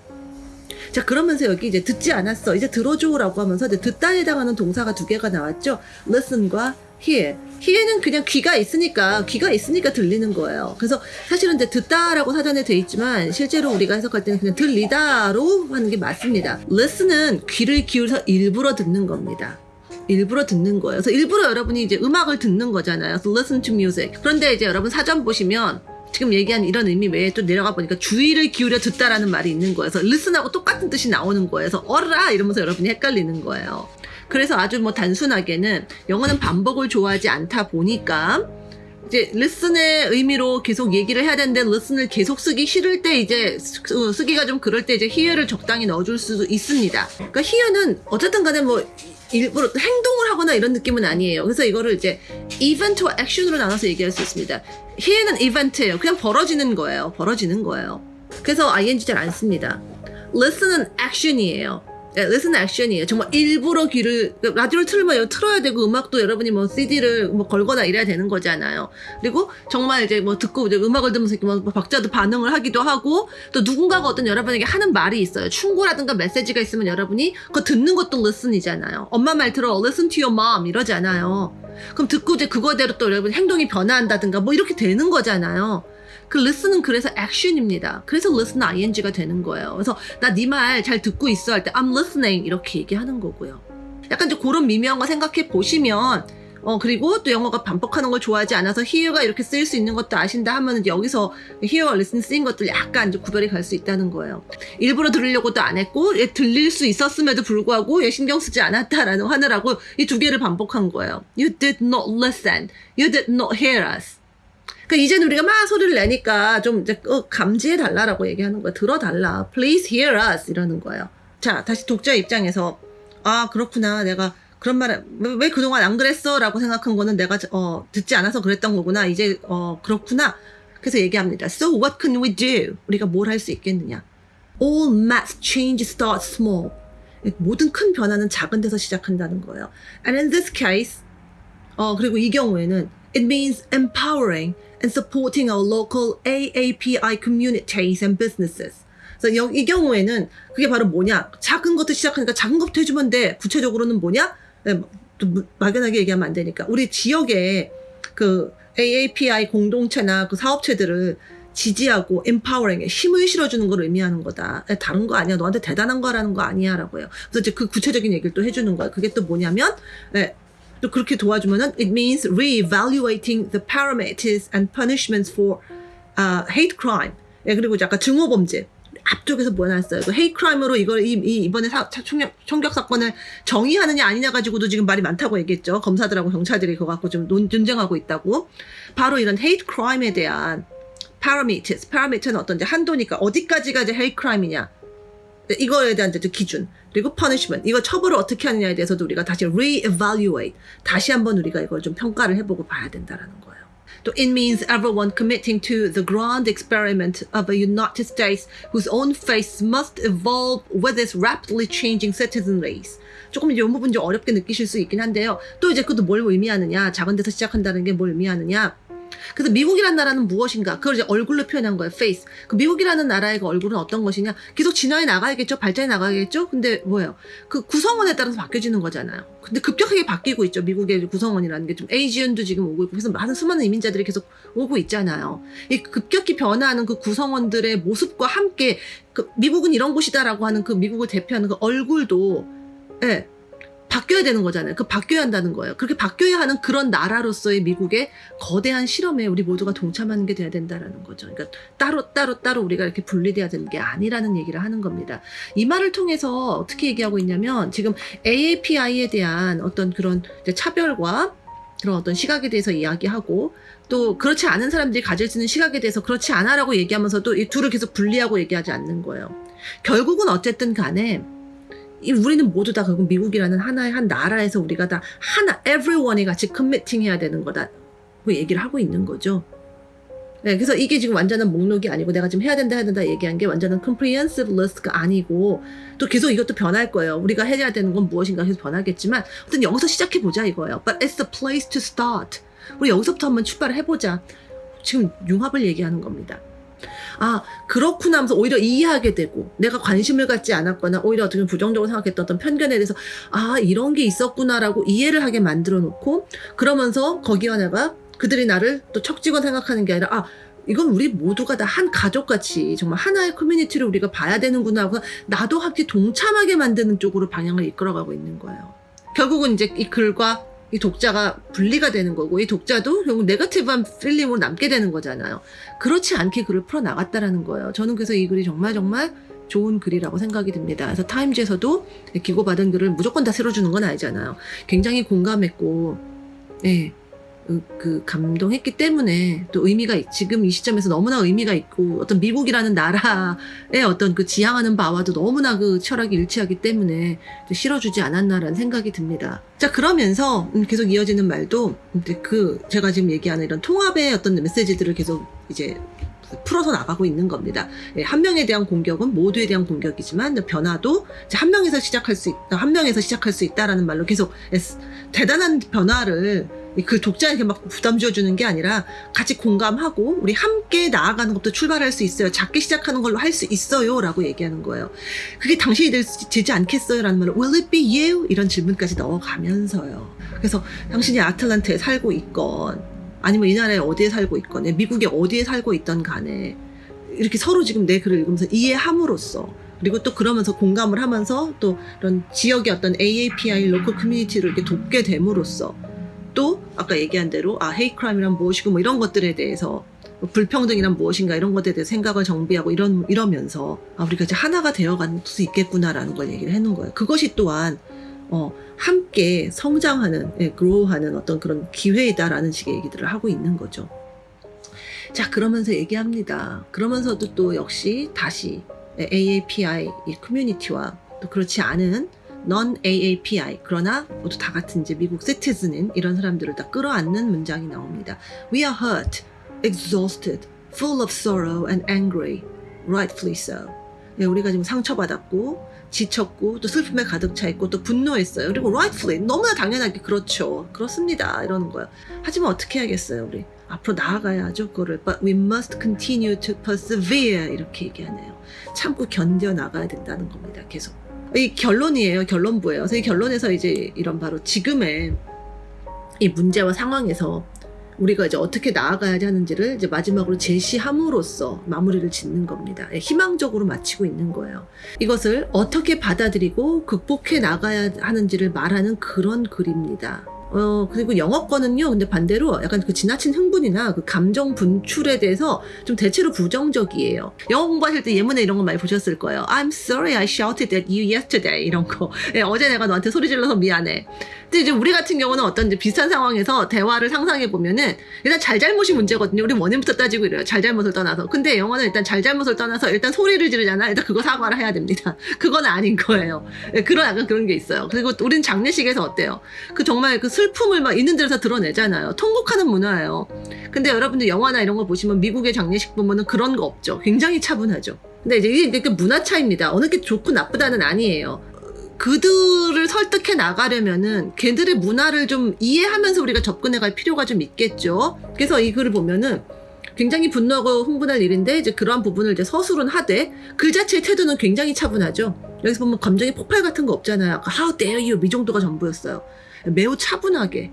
자 그러면서 여기 이제 듣지 않았어 이제 들어줘라고 하면서 이제 듣다에 해당하는 동사가 두 개가 나왔죠. listen과 hear. hear는 그냥 귀가 있으니까 귀가 있으니까 들리는 거예요. 그래서 사실은 이제 듣다라고 사전에 돼 있지만 실제로 우리가 해석할 때는 그냥 들리다로 하는 게 맞습니다. listen은 귀를 기울여서 일부러 듣는 겁니다. 일부러 듣는 거예요. 그래서 일부러 여러분이 이제 음악을 듣는 거잖아요. 그래서 listen to music. 그런데 이제 여러분 사전 보시면 지금 얘기한 이런 의미 외에 또 내려가 보니까 주의를 기울여 듣다라는 말이 있는 거예요. 그래서 listen하고 똑같은 뜻이 나오는 거예요. 그래서 어라 이러면서 여러분이 헷갈리는 거예요. 그래서 아주 뭐 단순하게는 영어는 반복을 좋아하지 않다 보니까 이제 listen의 의미로 계속 얘기를 해야 되는데 listen을 계속 쓰기 싫을 때 이제 쓰- 쓰기가 좀 그럴 때 이제 hear를 적당히 넣어줄 수도 있습니다. 그러니까 hear는 어쨌든 간에 뭐 일부러 행동을 하거나 이런 느낌은 아니에요. 그래서 이거를 이제 event와 action으로 나눠서 얘기할 수 있습니다. hear는 event예요. 그냥 벌어지는 거예요. 벌어지는 거예요. 그래서 ing 잘 안 씁니다. listen은 action이에요. 예, listen action이에요. 정말 일부러 귀를 라디오를 틀면 틀어야 되고 음악도 여러분이 뭐 CD를 뭐 걸거나 이래야 되는 거잖아요. 그리고 정말 이제 뭐 듣고 이제 음악을 들으면서 뭐 박자도 반응을 하기도 하고 또 누군가가 어떤 여러분에게 하는 말이 있어요. 충고라든가 메시지가 있으면 여러분이 그거 듣는 것도 listen이잖아요. 엄마 말 들어 listen to your mom 이러잖아요. 그럼 듣고 이제 그거대로 또 여러분 행동이 변화한다든가 뭐 이렇게 되는 거잖아요. 그 listen은 그래서 action입니다. 그래서 listen ing가 되는 거예요. 그래서 나 네 말 잘 듣고 있어 할 때 I'm listening 이렇게 얘기하는 거고요. 약간 이제 그런 미묘한 거 생각해 보시면 어 그리고 또 영어가 반복하는 걸 좋아하지 않아서 hear가 이렇게 쓰일 수 있는 것도 아신다 하면 여기서 hear와 listen 쓰인 것들 약간 이제 구별이 갈 수 있다는 거예요. 일부러 들으려고도 안 했고 얘 들릴 수 있었음에도 불구하고 얘 신경 쓰지 않았다라는 하느라고 이 두 개를 반복한 거예요. You did not listen. You did not hear us. 그러니까 이제는 우리가 막 소리를 내니까 좀 이제 어, 감지해 달라라고 얘기하는 거야. 들어 달라. Please hear us 이러는 거예요. 자, 다시 독자 입장에서 아 그렇구나. 내가 그런 말을 왜, 왜 그동안 안 그랬어라고 생각한 거는 내가 어, 듣지 않아서 그랬던 거구나. 이제 어, 그렇구나. 그래서 얘기합니다. So what can we do? 우리가 뭘 할 수 있겠느냐? All mass change starts small. 모든 큰 변화는 작은 데서 시작한다는 거예요. And in this case, 어, 그리고 이 경우에는 it means empowering and supporting our local AAPI communities and businesses. 그래서 여- 이 경우에는 그게 바로 뭐냐? 작은 것도 시작하니까 작은 것부터 해주면 돼. 구체적으로는 뭐냐? 네, 또 무- 막연하게 얘기하면 안 되니까 우리 지역에 그 AAPI 공동체나 그 사업체들을 지지하고 empowering 힘을 실어주는 걸 의미하는 거다. 에, 다른 거 아니야. 너한테 대단한 거라는 거 아니야 라고요. 그래서 이제 그 구체적인 얘기를 또 해주는 거예요. 그게 또 뭐냐면 예, 또 그렇게 도와주면은 it means re-evaluating the parameters and punishments for uh, hate crime. 예, 그리고 아까 증오 범죄. 앞쪽에서 뭐였어요? 그 hate crime으로 이걸 이, 이 이번에 사, 차- 총격, 사건을 정의하느냐 아니냐 가지고도 지금 말이 많다고 얘기했죠. 검사들하고 경찰들이 그거 갖고 좀 논, 논쟁하고 있다고. 바로 이런 hate crime에 대한 parameters, parameter는 어떤 이제 한도니까 어디까지가 이제 hate crime이냐. 네, 이거에 대한 이제 기준 그리고 punishment 이거 처벌을 어떻게 하느냐에 대해서도 우리가 다시 re-evaluate 다시 한번 우리가 이걸 좀 평가를 해보고 봐야 된다라는 거예요. 또 it means everyone committing to the grand experiment of a United States whose own face must evolve with its rapidly changing citizenries. 조금 이제 이 부분 좀 어렵게 느끼실 수 있긴 한데요. 또 이제 그것도 뭘 의미하느냐, 작은 데서 시작한다는 게 뭘 의미하느냐. 그래서 미국이라는 나라는 무엇인가? 그걸 이제 얼굴로 표현한 거예요. face. 그 미국이라는 나라의 그 얼굴은 어떤 것이냐? 계속 진화해 나가야겠죠? 발전해 나가야겠죠? 근데 뭐예요? 그 구성원에 따라서 바뀌어지는 거잖아요. 근데 급격하게 바뀌고 있죠. 미국의 구성원이라는 게 좀 에이지언도 지금 오고 있고 그래서 많은 수많은 이민자들이 계속 오고 있잖아요. 이 급격히 변화하는 그 구성원들의 모습과 함께 그 미국은 이런 곳이다라고 하는 그 미국을 대표하는 그 얼굴도 예, 바뀌어야 되는 거잖아요. 그 바뀌어야 한다는 거예요. 그렇게 바뀌어야 하는 그런 나라로서의 미국의 거대한 실험에 우리 모두가 동참하는 게 돼야 된다라는 거죠. 그러니까 따로 따로 따로 우리가 이렇게 분리돼야 되는 게 아니라는 얘기를 하는 겁니다. 이 말을 통해서 어떻게 얘기하고 있냐면 지금 AAPI에 대한 어떤 그런 차별과 그런 어떤 시각에 대해서 이야기하고 또 그렇지 않은 사람들이 가질 수 있는 시각에 대해서 그렇지 않아라고 얘기하면서도 이 둘을 계속 분리하고 얘기하지 않는 거예요. 결국은 어쨌든 간에 이 우리는 모두 다 결국 미국이라는 하나의 한 나라에서 우리가 다 하나 everyone이 같이 커미팅 해야 되는 거다. 그 얘기를 하고 있는 거죠. 네, 그래서 이게 지금 완전한 목록이 아니고 내가 지금 해야 된다 해야 된다 얘기한 게 완전한 comprehensive list가 아니고 또 계속 이것도 변할 거예요. 우리가 해야 되는 건 무엇인가 계속 변하겠지만 어떤 여기서 시작해 보자 이거예요. But it's the place to start. 우리 여기서부터 한번 출발을 해보자. 지금 융합을 얘기하는 겁니다. 아 그렇구나 하면서 오히려 이해하게 되고 내가 관심을 갖지 않았거나 오히려 어떻게 부정적으로 생각했던 어떤 편견에 대해서 아 이런 게 있었구나라고 이해를 하게 만들어 놓고 그러면서 거기와 내가 그들이 나를 또 척지건 생각하는 게 아니라 아 이건 우리 모두가 다 한 가족같이 정말 하나의 커뮤니티를 우리가 봐야 되는구나 하고 나도 함께 동참하게 만드는 쪽으로 방향을 이끌어가고 있는 거예요. 결국은 이제 이 글과 이 독자가 분리가 되는 거고 이 독자도 결국 네거티브한 필름으로 남게 되는 거잖아요. 그렇지 않게 글을 풀어 나갔다라는 거예요. 저는 그래서 이 글이 정말 정말 좋은 글이라고 생각이 듭니다. 그래서 타임즈에서도 기고받은 글을 무조건 다 새로 주는 건 아니잖아요. 굉장히 공감했고, 예, 그, 그 감동했기 때문에 또 의미가 있- 지금 이 시점에서 너무나 의미가 있고 어떤 미국이라는 나라의 어떤 그 지향하는 바와도 너무나 그 철학이 일치하기 때문에 실어주지 않았나라는 생각이 듭니다. 자 그러면서 음, 계속 이어지는 말도 그 제가 지금 얘기하는 이런 통합의 어떤 메시지들을 계속 이제 풀어서 나가고 있는 겁니다. 예, 한 명에 대한 공격은 모두에 대한 공격이지만 변화도 한 명에서 시작할 수 있다, 한 명에서 시작할 수 있다라는 말로 계속 에스- 대단한 변화를 그 독자에게 막 부담 줘주는 게 아니라 같이 공감하고 우리 함께 나아가는 것도 출발할 수 있어요. 작게 시작하는 걸로 할 수 있어요 라고 얘기하는 거예요. 그게 당신이 되지 않겠어요 라는 말을 Will it be you? 이런 질문까지 넣어가면서요. 그래서 당신이 아틀란타에 살고 있건 아니면 이 나라에 어디에 살고 있건 미국에 어디에 살고 있던 간에 이렇게 서로 지금 내 글을 읽으면서 이해함으로써 그리고 또 그러면서 공감을 하면서 또 이런 지역의 어떤 AAPI local community를 이렇게 돕게 됨으로써 또 아까 얘기한 대로 아 hate crime이란 무엇이고 뭐 이런 것들에 대해서 뭐 불평등이란 무엇인가 이런 것에 대해 생각을 정비하고 이런 이러면서 아 우리가 이제 하나가 되어갈 수 있겠구나라는 걸 얘기를 해놓은 거예요. 그것이 또한 어 함께 성장하는 예, 그로우하는 어떤 그런 기회이다라는 식의 얘기들을 하고 있는 거죠. 자 그러면서 얘기합니다. 그러면서도 또 역시 다시 AAPI 이 커뮤니티와 또 그렇지 않은 non AAPI 그러나 모두 다 같은 이제 미국 시티즌인 이런 사람들을 다 끌어안는 문장이 나옵니다. We are hurt, exhausted, full of sorrow and angry, rightfully so. 네, 우리가 지금 상처받았고 지쳤고 또 슬픔에 가득 차 있고 또 분노했어요. 그리고 rightfully 너무나 당연하게 그렇죠. 그렇습니다. 이러는 거예요. 하지만 어떻게 해야겠어요, 우리? 앞으로 나아가야죠 그거를 but we must continue to persevere 이렇게 얘기하네요 참고 견뎌 나가야 된다는 겁니다 계속 이 결론이에요 결론부예요 그래서 이 결론에서 이제 이런 바로 지금의 이 문제와 상황에서 우리가 이제 어떻게 나아가야 하는지를 이제 마지막으로 제시함으로써 마무리를 짓는 겁니다. 예, 희망적으로 마치고 있는 거예요. 이것을 어떻게 받아들이고 극복해 나가야 하는지를 말하는 그런 글입니다. 어, 그리고 영어권은요, 근데 반대로 약간 그 지나친 흥분이나 그 감정 분출에 대해서 좀 대체로 부정적이에요. 영어 공부하실 때 예문에 이런 거 많이 보셨을 거예요. I'm sorry I shouted at you yesterday. 이런 거. 예, 어제 내가 너한테 소리 질러서 미안해. 근데 이제 우리 같은 경우는 어떤 이제 비슷한 상황에서 대화를 상상해 보면은 일단 잘잘못이 문제거든요. 우리 원인부터 따지고 이래요. 잘잘못을 떠나서. 근데 영어는 일단 잘잘못을 떠나서 일단 소리를 지르잖아. 일단 그거 사과를 해야 됩니다. 그건 아닌 거예요. 예, 그런 약간 그런 게 있어요. 그리고 우리는 장례식에서 어때요? 그 정말 그 슬픔을 막 있는 데서 드러내잖아요. 통곡하는 문화예요. 근데 여러분들 영화나 이런 거 보시면 미국의 장례식 보면은 그런 거 없죠. 굉장히 차분하죠. 근데 이제 이게 그 문화 차이입니다. 어느 게 좋고 나쁘다는 아니에요. 그들을 설득해 나가려면은 걔들의 문화를 좀 이해하면서 우리가 접근해 갈 필요가 좀 있겠죠. 그래서 이 글을 보면은 굉장히 분노하고 흥분할 일인데 이제 그러한 부분을 이제 서술은 하되 글 자체의 태도는 굉장히 차분하죠. 여기서 보면 감정의 폭발 같은 거 없잖아요. How dare you 이 정도가 전부였어요. 매우 차분하게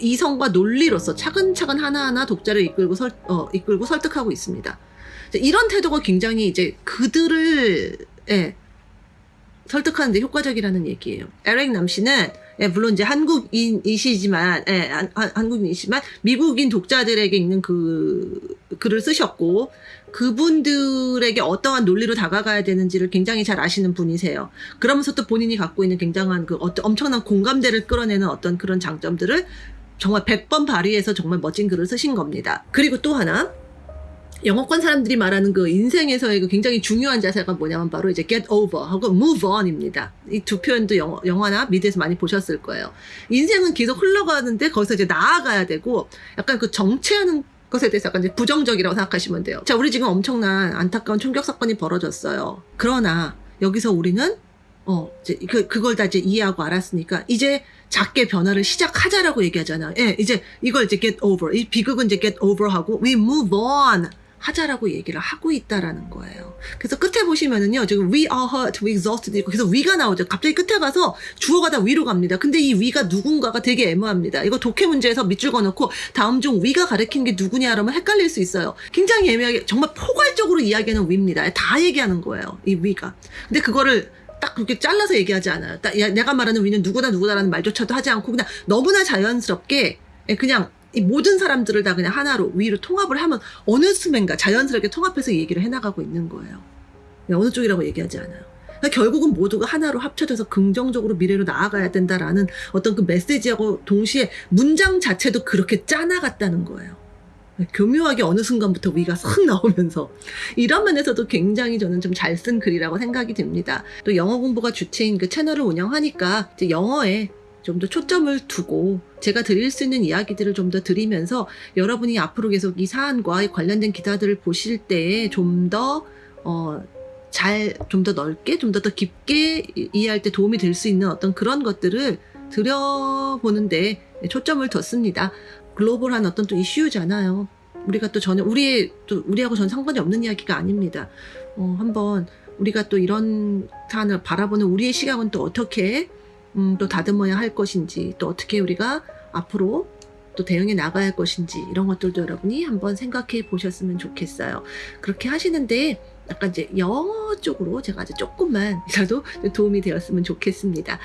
이성과 논리로서 차근차근 하나하나 독자를 이끌고 설, 어, 이끌고 설득하고 있습니다. 이런 태도가 굉장히 이제 그들을 예, 설득하는데 효과적이라는 얘기예요. 에릭 남씨는 예, 물론 이제 한국인이시지만 예, 한, 한- 한국인이시지만 미국인 독자들에게 있는 그 글을 쓰셨고 그분들에게 어떠한 논리로 다가가야 되는지를 굉장히 잘 아시는 분이세요. 그러면서 또 본인이 갖고 있는 굉장한 그 어떤 엄청난 공감대를 끌어내는 어떤 그런 장점들을 정말 100번 발휘해서 정말 멋진 글을 쓰신 겁니다. 그리고 또 하나 영어권 사람들이 말하는 그 인생에서의 그 굉장히 중요한 자세가 뭐냐면 바로 이제 get over 하고 move on입니다. 이 두 표현도 영어, 영화나 미드에서 많이 보셨을 거예요. 인생은 계속 흘러가는데 거기서 이제 나아가야 되고 약간 그 정체하는 것에 대해서 약간 이제 부정적이라고 생각하시면 돼요. 자, 우리 지금 엄청난 안타까운 총격 사건이 벌어졌어요. 그러나 여기서 우리는 어, 이제 그, 그걸 다 이제 이해하고 알았으니까 이제 작게 변화를 시작하자라고 얘기하잖아요. 예, 이제 이걸 이제 get over. 이 비극은 이제 get over 하고 we move on. 하자라고 얘기를 하고 있다라는 거예요. 그래서 끝에 보시면은요, 지금 we are hurt, we exhausted 있고 계속 위가 나오죠. 갑자기 끝에 가서 주어가 다 위로 갑니다. 근데 이 위가 누군가가 되게 애매합니다. 이거 독해 문제에서 밑줄 그어놓고 다음 중 위가 가리키는 게 누구냐 그러면 헷갈릴 수 있어요. 굉장히 애매하게 정말 포괄적으로 이야기하는 위입니다. 다 얘기하는 거예요. 이 위가. 근데 그거를 딱 그렇게 잘라서 얘기하지 않아요. 딱 야, 내가 말하는 위는 누구다 누구다라는 말조차도 하지 않고 그냥 너무나 자연스럽게 예, 그냥 이 모든 사람들을 다 그냥 하나로 위로 통합을 하면 어느 순간가 자연스럽게 통합해서 얘기를 해나가고 있는 거예요. 예, 어느 쪽이라고 얘기하지 않아요. 그러니까 결국은 모두가 하나로 합쳐져서 긍정적으로 미래로 나아가야 된다라는 어떤 그 메시지하고 동시에 문장 자체도 그렇게 짜나갔다는 거예요. 예, 교묘하게 어느 순간부터 위가 싹 나오면서 이런 면에서도 굉장히 저는 좀 잘 쓴 글이라고 생각이 듭니다. 또 영어 공부가 주체인 그 채널을 운영하니까 이제 영어에 좀 더 초점을 두고 제가 드릴 수 있는 이야기들을 좀 더 드리면서 여러분이 앞으로 계속 이 사안과 관련된 기사들을 보실 때에 좀더 어, 잘, 좀 더 넓게, 좀 더 더 깊게 이- 이해할 때 도움이 될 수 있는 어떤 그런 것들을 들여보는데 초점을 뒀습니다. 글로벌한 어떤 또 이슈잖아요. 우리가 또 전혀, 우리의, 또 우리하고 전 상관이 없는 이야기가 아닙니다. 어, 한번 우리가 또 이런 사안을 바라보는 우리의 시각은 또 어떻게 음, 또 다듬어야 할 것인지 또 어떻게 우리가 앞으로 또 대응해 나가야 할 것인지 이런 것들도 여러분이 한번 생각해 보셨으면 좋겠어요. 그렇게 하시는데 약간 이제 영어 쪽으로 제가 아주 조금만이라도 도움이 되었으면 좋겠습니다.